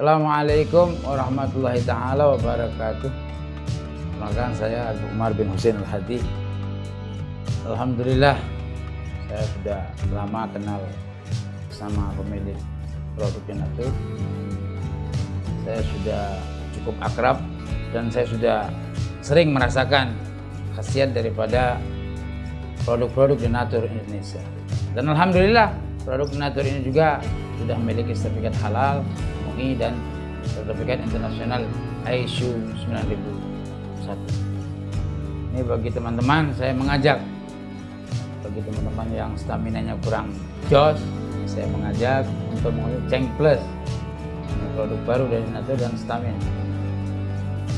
Assalamualaikum warahmatullahi taala wabarakatuh. Perkenalkan saya Abu Umar bin Husain Al-Hadi. Alhamdulillah saya sudah lama kenal sama pemilik produk Genatur. Saya sudah cukup akrab dan saya sudah sering merasakan khasiat daripada produk-produk Genatur Indonesia. Dan alhamdulillah produk Genatur ini juga sudah memiliki sertifikat halal Dan sertifikat internasional ISO 9001 ini bagi teman-teman saya mengajak. Bagi teman-teman yang stamina nya kurang jos saya mengajak untuk menggunakan Ceng Plus. Ini produk baru dari Natur dan Stamina.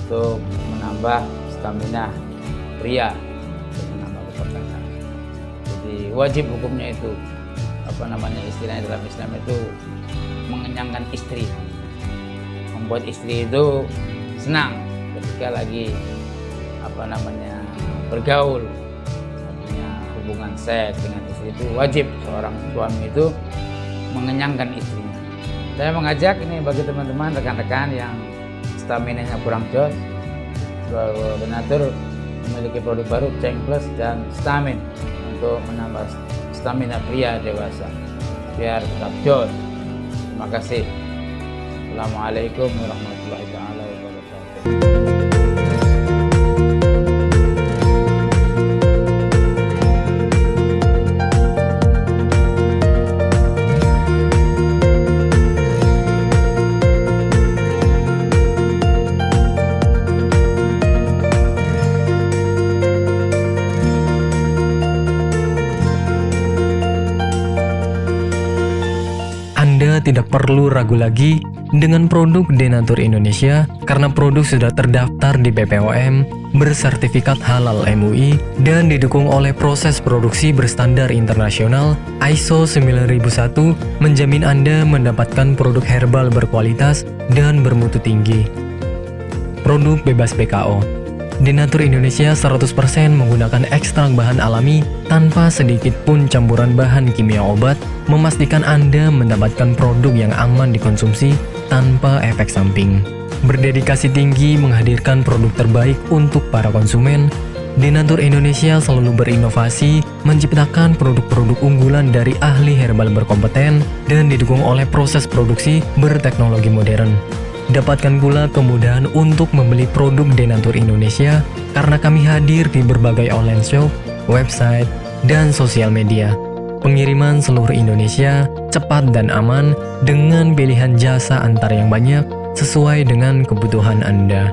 Untuk menambah stamina pria untuk menambah keperkasaan jadi wajib hukumnya itu apa namanya istilahnya dalam Islam itu mengenyangkan istri membuat istri itu senang ketika lagi apa namanya bergaul. Artinya hubungan seks dengan istri itu wajib seorang suami itu mengenyangkan istrinya. Saya mengajak ini bagi teman-teman rekan-rekan yang stamina nya kurang jos Benatur memiliki produk baru Ceng Plus dan Stamin untuk menambah stamina pria dewasa biar tetap jos. Terima kasih Assalamualaikum warahmatullahi wabarakatuh. Tidak perlu ragu lagi dengan produk Denatur Indonesia karena produk sudah terdaftar di BPOM, bersertifikat halal MUI, dan didukung oleh proses produksi berstandar internasional ISO 9001 menjamin Anda mendapatkan produk herbal berkualitas dan bermutu tinggi. Produk bebas BKO Denatur Indonesia 100% menggunakan ekstrak bahan alami tanpa sedikit pun campuran bahan kimia obat, memastikan Anda mendapatkan produk yang aman dikonsumsi tanpa efek samping. Berdedikasi tinggi menghadirkan produk terbaik untuk para konsumen, Denatur Indonesia selalu berinovasi, menciptakan produk-produk unggulan dari ahli herbal berkompeten dan didukung oleh proses produksi berteknologi modern. Dapatkan pula kemudahan untuk membeli produk Denatur Indonesia karena kami hadir di berbagai online shop, website, dan sosial media. Pengiriman seluruh Indonesia cepat dan aman dengan pilihan jasa antar yang banyak sesuai dengan kebutuhan Anda.